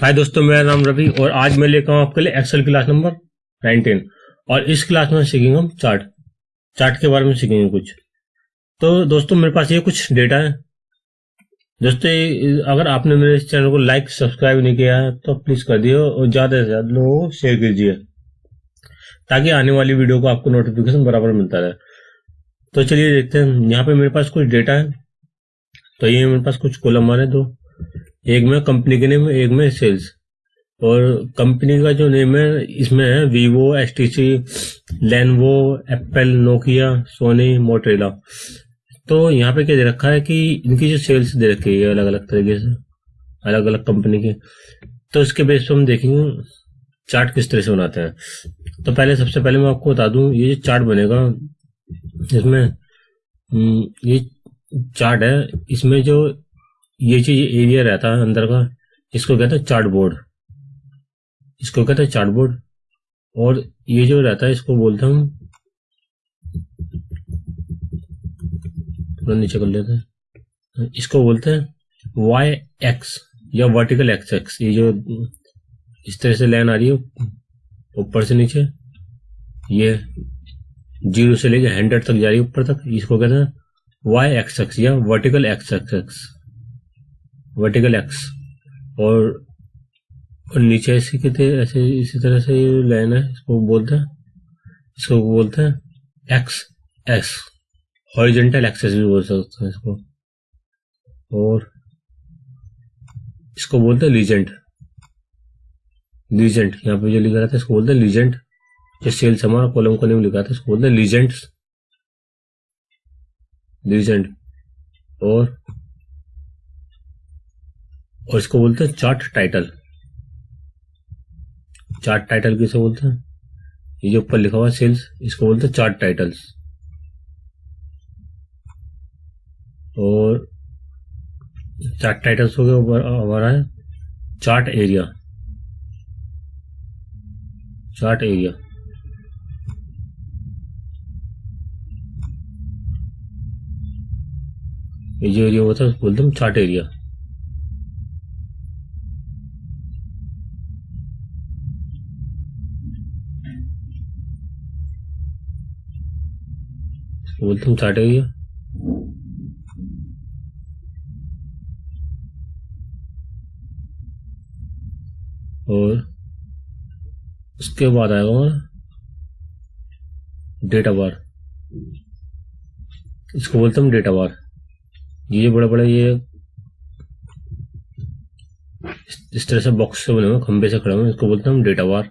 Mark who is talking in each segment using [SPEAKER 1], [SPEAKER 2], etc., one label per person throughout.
[SPEAKER 1] हाय दोस्तों, मेरा नाम रवि और आज मैं लेकर आऊँ आपके लिए एक्सेल क्लास नंबर 19 और इस क्लास में सीखेंगे हम चार्ट चार्ट के बारे में सीखेंगे कुछ। तो दोस्तों, मेरे पास ये कुछ डेटा है। दोस्तों अगर आपने मेरे चैनल को लाइक सब्सक्राइब नहीं किया है तो प्लीज़ कर दिए और ज़्यादा से ज़्यादा लोगों को शेयर कीजिए, ताकि आने वाली वीडियो को आपको नोटिफिकेशन बराबर मिलता रहे। तो चलिए देखते हैं, यहाँ पे मेरे पास कुछ डेटा है। तो ये मेरे पास कुछ कॉलम रहे दो। एक में कंपनी के नेम एक में सेल्स और कंपनी का जो नेम है इसमें है Vivo S T C Lenovo Apple Nokia Sony Motorola तो यहाँ पे क्या दे रखा है कि इनकी जो सेल्स दे रखी है अलग अलग तरीके से अलग अलग कंपनी की. तो इसके बेस पर हम देखेंगे चार्ट किस तरह से बनाते हैं. तो पहले सबसे पहले मैं आपको बता दूँ ये जो चार्ट बनेगा इसमें हम्म, ये चार्ट है इसमें जो ये चीज़ एरिया रहता है अंदर का इसको कहते हैं चार्ट बोर्ड इसको कहते हैं चार्ट बोर्ड और ये जो रहता है, इसको बोलते हम नीचे कर लेते हैं। इसको बोलते हैं वाई एक्स या वर्टिकल एक्स एक्स ये जो इस तरह से लाइन आ रही है, ऊपर से नीचे, ये ज़ीरो से लेकर हंड्रेड तक जा रही है, ऊपर तक। इसको कहते हैं वाई एक्स एक्स या vertical axis axis axis vertical axis और, और नीचे ऐसे कहते ऐसे इसी तरह से ये लाइन है इसको बोलते हैं इसको बोलते हैं एक्स एस हॉरिजेंटल एक्सेस भी बोल सकते हैं इसको। और इसको बोलते हैं लीजेंट लीजेंट यहाँ पे जो लिखा रहता है इसको बोलते हैं लीजेंट जो सेल्स हमारा कॉलम को नेम लिखा था इसको बोलते हैं लीजेंट लीजेंट और और इसको बोलते हैं चार्ट टाइटल। चार्ट टाइटल किसे बोलते हैं? ये जो ऊपर लिखा हुआ सेल्स, इसको बोलते हैं चार्ट टाइटल्स। और चार्ट टाइटल्स हो गया हमारा है चार्ट एरिया। Chart area. ये जो एरिया होता है बोलते हैं चार्ट एरिया। बोलते तुम चाटे गया और उसके बाद आएगा हमारा डेटा बार इसको बोलते हम डेटा बार ये बड़े बड़े ये इस तरह से बॉक्स से बने हुए खंबे से खड़े हुए इसको बोलते हम डेटा बार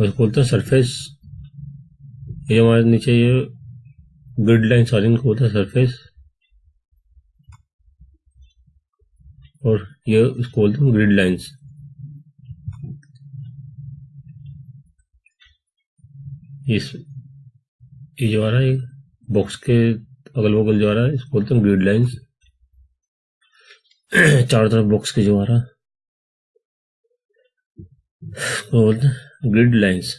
[SPEAKER 1] और बोलते हैं सरफेस ये हमारे नीचे ये ग्रिड लाइन सारी इनको बोलते हैं सरफेस और ये इसको बोलते हैं ग्रिड लाइंस इस, ये जो आ रहा है बॉक्स के अगल बगल जो आ रहा है, इसको बोलते हैं ग्रिड लाइंस चारों तरफ़ बॉक्स के जो आ रहा है बोलते हैं ग्रिड लाइंस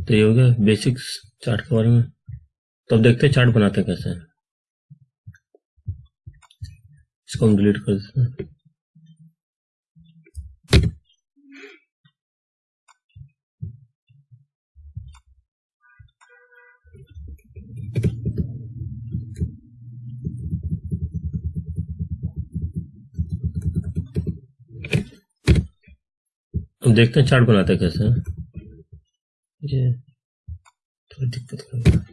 [SPEAKER 1] तो ये हो गया बेसिक्स चार्ट के बारे में। तो अब देखते हैं चार्ट बनाते कैसे। इसको हम डिलीट कर देते हैं। देखते हैं चार्ट बनाते हैं कैसे? ये थोड़ी दिक्कत कर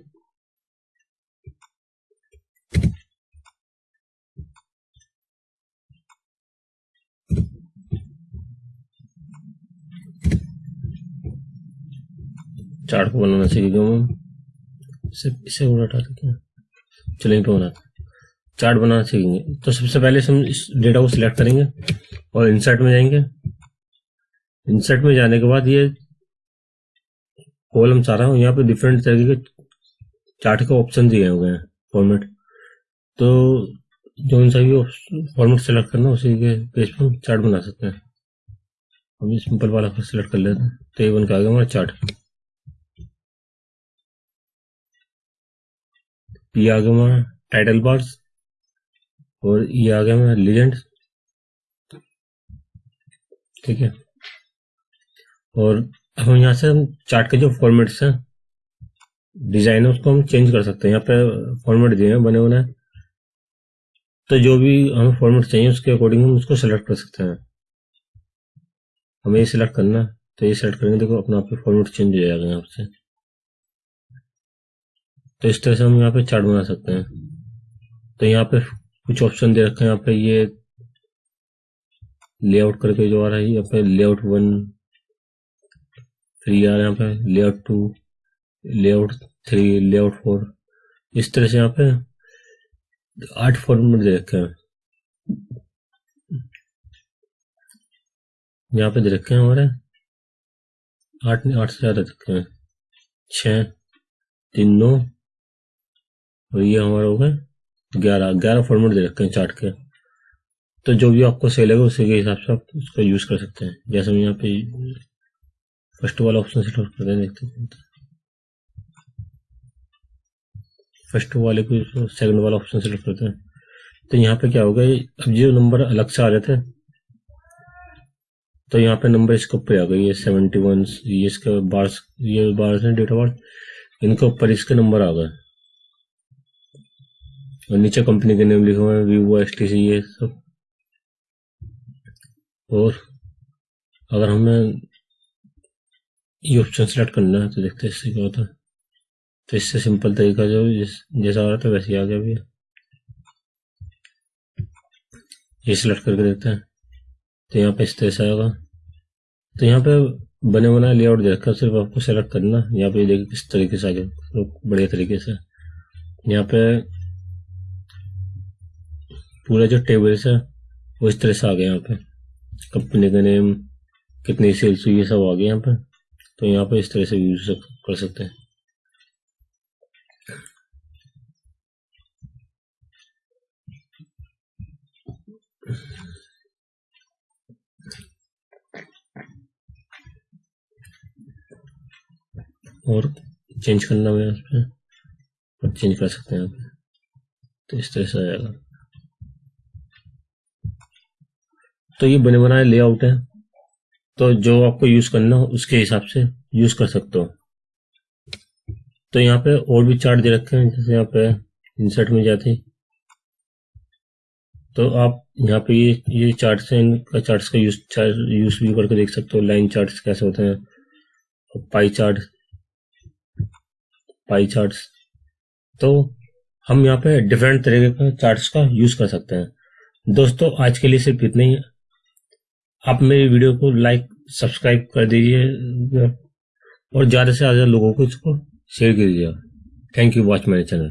[SPEAKER 1] चार्ट को बनाना सीखेगा हम इसे इसे और हटा देते हैं। चलेंगे पे बनाते चार्ट बनाना सीखेंगे। तो सबसे पहले हम इस डेटा को सिलेक्ट करेंगे और इंसर्ट में जाएँगे। इंसर्ट में जाने के बाद ये कॉलम सारा यहाँ पे डिफरेंट तरीके के चार्ट के ऑप्शन दिए हुए हैं फॉर्मेट तो जो सा भी फॉर्मेट सेलेक्ट करना, उसी के पेज पर चार्ट बना सकते हैं। हम सिंपल वाला फिर सेलेक्ट कर लेते हैं। तो ये बन के आ गया हमारा चार्ट ये आ गया हमारा टाइटल बार्स और ये आ गया हमारा लीजेंड ठीक है? और हम यहाँ से हम चार्ट के जो फॉर्मेट्स हैं डिज़ाइन है, उसको हम चेंज कर सकते हैं। यहाँ पे फॉर्मेट दिए हैं, बने हुए तो जो भी हमें फॉर्मेट चाहिए, उसके अकॉर्डिंग हम उसको सेलेक्ट कर सकते हैं। हमें ये सिलेक्ट करना तो ये सेलेक्ट करेंगे, देखो, अपना आप फॉर्मेट चेंज हो जाएगा यहाँ से। तो इस तरह से हम यहाँ पे चार्ट बना सकते हैं। तो यहाँ पे कुछ ऑप्शन दे रखे हैं, यहाँ पे ये लेआउट करके जो आ रहा है, यहाँ पे लेआउट वन ये आ रहा यहाँ पे layout two layout three layout four इस तरह से यहाँ पे आठ फॉर्मेट दे रखे हैं। यहाँ पे दे रखे हैं हमारे। आठ नहीं आठ से ज़्यादा रखे हैं। छ, तीन, नौ। और ये हमारा हो गए ग्यारह। ग्यारह फॉर्मेट दे रखे हैं चार्ट के। तो जो भी आपको सही लगे उसी के हिसाब से आप उसका यूज़ कर सकते हैं। जैसे हम यहाँ पे फ़र्स्ट वाला ऑप्शन सिलेक्ट करते हैं देखते हैं। फ़र्स्ट वाले को सेकंड वाला ऑप्शन सिलेक्ट करते हैं। तो यहाँ पे क्या होगा अब जो नंबर अलग से आ रहे थे तो यहाँ पे नंबर इसके ऊपर आ गई ये सेवेंटी वन ये इसके बार्स ये बार्स हैं डेटा बार्स इनके ऊपर इसके नंबर आ गए। और नीचे कंपनी के नेम लिखे हुए हैं वीवो एस टी सी ये सब। और अगर हमें ये ऑप्शन सेलेक्ट करना है तो देखते हैं इससे क्या होता है। तो इससे सिंपल तरीका जो जिस, जैसा आ रहा था वैसे ही आ गया भी ये सिलेक्ट करके देखते हैं। तो यहाँ पे इस तरह से आएगा। तो यहाँ पे बने बनाए लेआउट दे रखा सिर्फ़ आपको सेलेक्ट करना यहाँ पे देखिए किस तरीके से आ गया तो बढ़िया तरीके से। यहाँ पे पूरा जो टेबल्स है, वो इस तरह से आ गया यहाँ पे। कंपनी का नेम कितनी सेल्स हुई, ये सब आ गया यहाँ पे। तो यहाँ पे इस तरह से यूज़ कर सकते हैं। और चेंज करना है उसमें और चेंज कर सकते हैं यहाँ पे। तो इस तरह से आ जाएगा। तो ये बने बनाए लेआउट है। तो जो आपको यूज़ करना हो, उसके हिसाब से यूज़ कर सकते हो। तो यहाँ पे और भी चार्ट दे रखे हैं, जैसे यहाँ पे इंसर्ट में जाते तो आप यहाँ पे ये ये चार्ट है इनका चार्ट्स का यूज़ यूज़ भी करके देख सकते हो लाइन चार्ट्स कैसे होते हैं पाई चार्ट पाई चार्ट्स तो हम यहाँ पे डिफरेंट तरीके का चार्ट्स का यूज़ कर सकते हैं। दोस्तों, आज के लिए सिर्फ़ इतना ही। आप मेरे वीडियो को लाइक सब्सक्राइब कर दीजिए, और ज़्यादा से ज़्यादा लोगों को इसको शेयर कीजिएगा thank you watch my channel